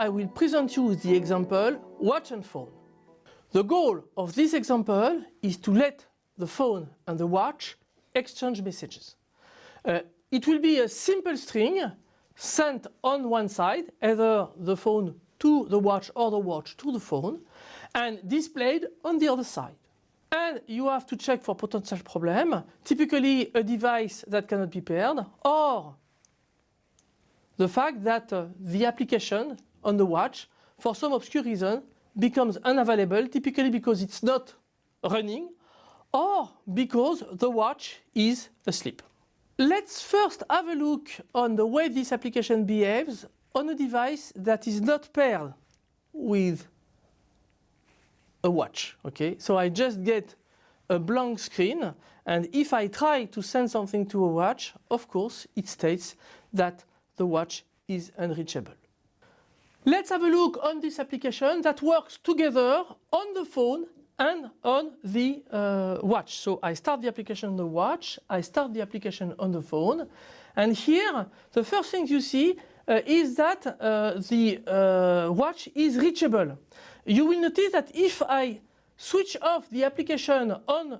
I will present you the example watch and phone. The goal of this example is to let the phone and the watch exchange messages. Uh, it will be a simple string sent on one side, either the phone to the watch or the watch to the phone, and displayed on the other side. And you have to check for potential problem, typically a device that cannot be paired, or the fact that uh, the application on the watch, for some obscure reason, becomes unavailable, typically because it's not running, or because the watch is asleep. Let's first have a look on the way this application behaves on a device that is not paired with a watch. Okay, so I just get a blank screen and if I try to send something to a watch, of course, it states that the watch is unreachable. Let's have a look on this application that works together on the phone and on the uh, watch. So I start the application on the watch, I start the application on the phone, and here the first thing you see uh, is that uh, the uh, watch is reachable. You will notice that if I switch off the application on uh,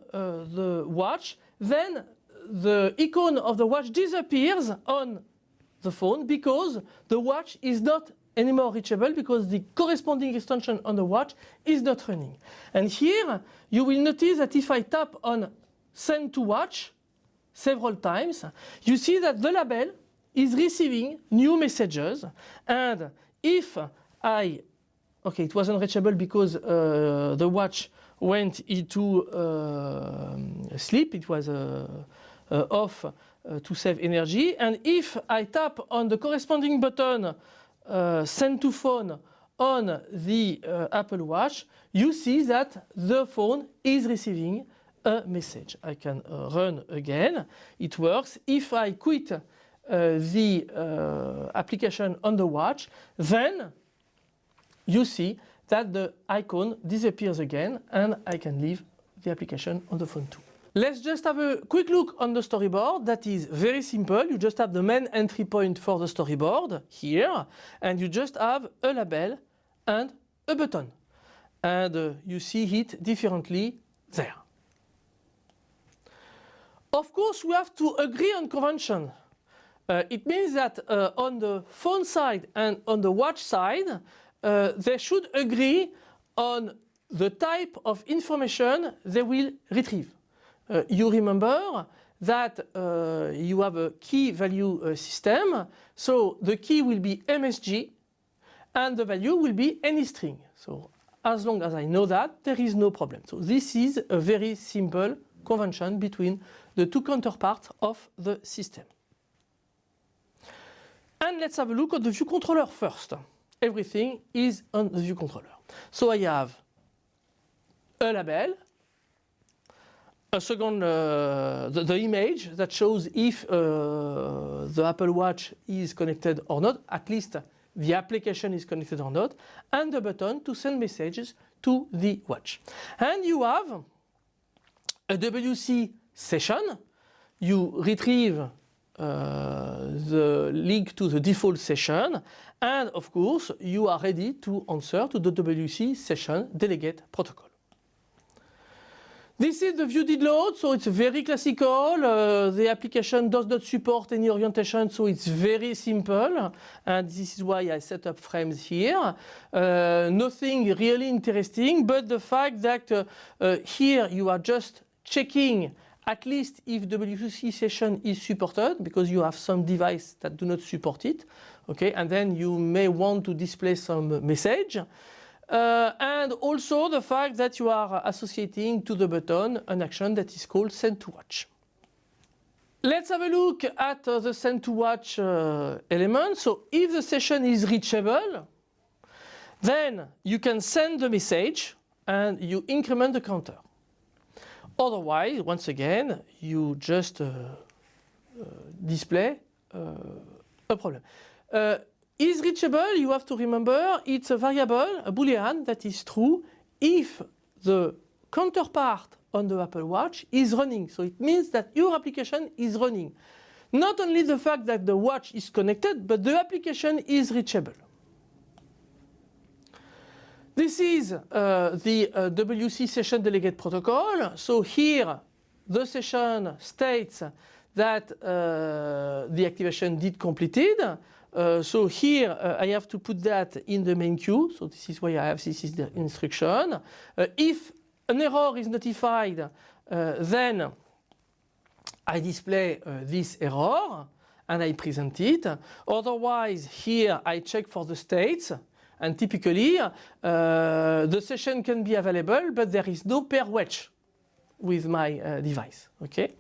the watch, then the icon of the watch disappears on the phone because the watch is not anymore reachable because the corresponding extension on the watch is not running. And here you will notice that if I tap on send to watch several times, you see that the label is receiving new messages. And if I, okay it wasn't reachable because uh, the watch went into uh, sleep, it was uh, uh off uh, to save energy. And if I tap on the corresponding button uh, send to phone on the uh, Apple Watch, you see that the phone is receiving a message. I can uh, run again. It works. If I quit uh, the uh, application on the watch, then you see that the icon disappears again and I can leave the application on the phone too. Let's just have a quick look on the storyboard. That is very simple. You just have the main entry point for the storyboard here and you just have a label and a button. And uh, you see it differently there. Of course we have to agree on convention. Uh, it means that uh, on the phone side and on the watch side uh, they should agree on the type of information they will retrieve. Uh, you remember that uh, you have a key value uh, system. So the key will be MSG and the value will be any string. So as long as I know that, there is no problem. So this is a very simple convention between the two counterparts of the system. And let's have a look at the view controller first. Everything is on the view controller. So I have a label a second, uh, the, the, image that shows if uh, the Apple Watch is connected or not, at least the application is connected or not, and the button to send messages to the watch. And you have a WC session. You retrieve uh, the link to the default session and of course you are ready to answer to the WC session delegate protocol. This is the view did load, so it's very classical. Uh, the application does not support any orientation, so it's very simple. And this is why I set up frames here. Uh, nothing really interesting, but the fact that uh, uh here you are just checking at least if WC session is supported, because you have some device that do not support it. Okay, and then you may want to display some message. Uh, and also the fact that you are associating to the button an action that is called send to watch. Let's have a look at uh, the send to watch uh, element. So if the session is reachable, then you can send the message and you increment the counter. Otherwise, once again, you just uh, uh, display uh, a problem is reachable, you have to remember, it's a variable, a boolean that is true if the counterpart on the Apple Watch is running. So it means that your application is running. Not only the fact that the watch is connected, but the application is reachable. This is uh, the uh, WC session delegate protocol. So here the session states that uh, the activation did completed. Uh, so here uh, I have to put that in the main queue. So this is why I have this is the instruction. Uh, if an error is notified, then I display this error and I present it. Otherwise, here I check for the states. And typically, uh, the session can be available, but there is no pair wedge with my uh, device. Okay.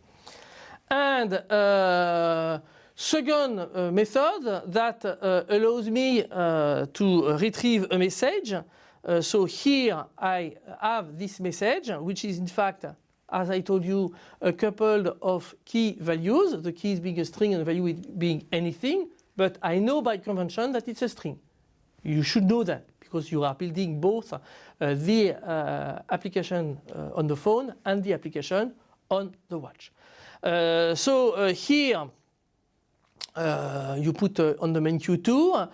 And uh, second uh, method that uh, allows me uh, to retrieve a message. so here I have this message, which is in fact as I told you, a couple of key values, the keys being a string and the value being anything, but I know by convention that it's a string. You should know that because you are building both uh, the uh, application uh, on the phone and the application on the watch. Uh, so uh, here uh, you put on the main queue 2.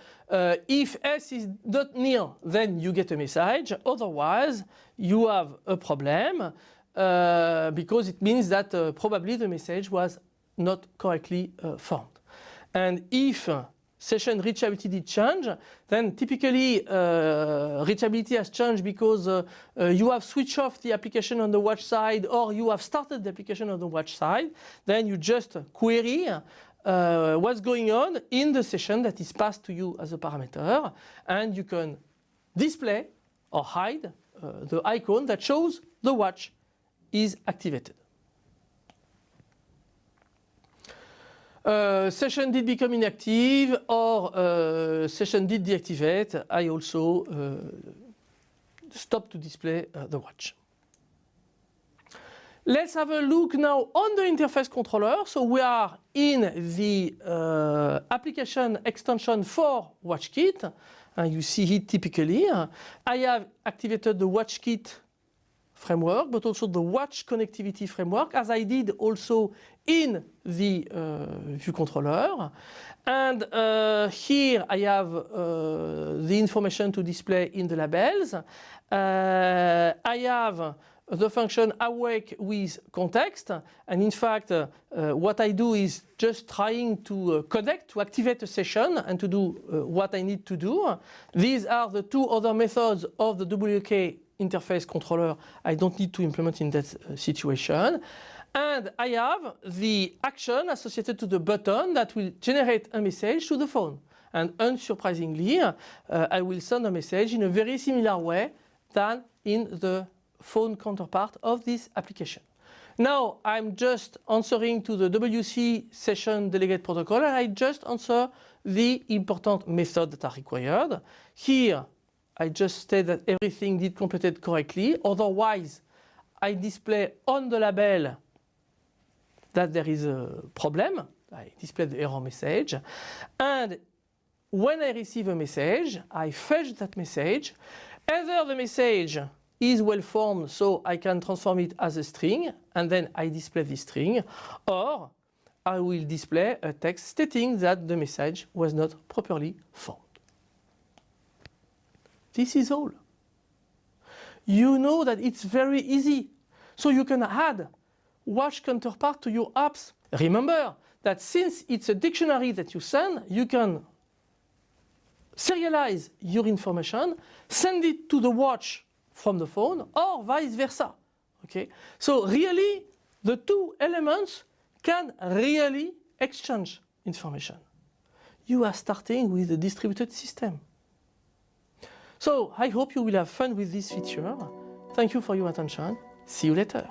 if S is not nil, then you get a message. Otherwise, you have a problem. Uh, because it means that uh, probably the message was not correctly uh, formed. And if session reachability did change, then typically uh, reachability has changed because uh, uh, you have switched off the application on the watch side or you have started the application on the watch side. Then you just query what's going on in the session that is passed to you as a parameter and you can display or hide the icon that shows the watch is activated. Uh, session did become inactive or uh, session did deactivate, I also uh, stop to display uh, the watch. Let's have a look now on the interface controller. So we are in the uh, application extension for WatchKit. And you see it typically. I have activated the WatchKit framework, but also the watch connectivity framework, as I did also in the uh, view controller. And uh, here I have uh, the information to display in the labels. Uh, I have the function awake with context and in fact uh, uh, what I do is just trying to uh, connect to activate a session and to do uh, what I need to do. These are the two other methods of the WK interface controller I don't need to implement in that uh, situation. And I have the action associated to the button that will generate a message to the phone. And unsurprisingly, uh, I will send a message in a very similar way than in the phone counterpart of this application. Now I'm just answering to the WC session delegate protocol and I just answer the important methods that are required. Here I just state that everything did completed correctly. Otherwise, I display on the label that there is a problem. I display the error message. And when I receive a message, I fetch that message. Either the message is well formed so I can transform it as a string and then I display the string or I will display a text stating that the message was not properly formed. This is all. You know that it's very easy. So you can add watch counterpart to your apps. Remember that since it's a dictionary that you send, you can serialize your information, send it to the watch from the phone or vice versa. Okay? So really the two elements can really exchange information. You are starting with a distributed system. So I hope you will have fun with this feature. Thank you for your attention. See you later.